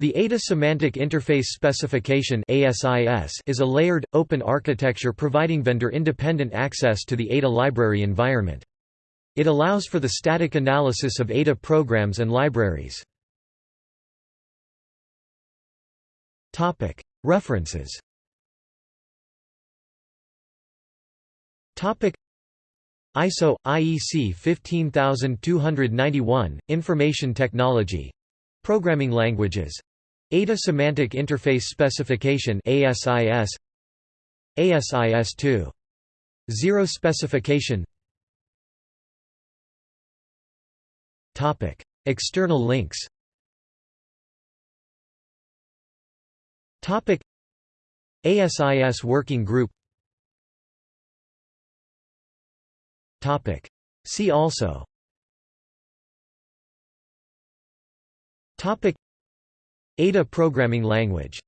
The ADA Semantic Interface Specification is a layered, open architecture providing vendor-independent access to the ADA library environment. It allows for the static analysis of ADA programs and libraries. References ISO IEC 15291 Information Technology Programming languages ADA Semantic Interface Specification ASIS ASIS 2 Zero specification. Topic. External links. Topic. ASIS Working Group. Topic. See also. Topic ADA programming language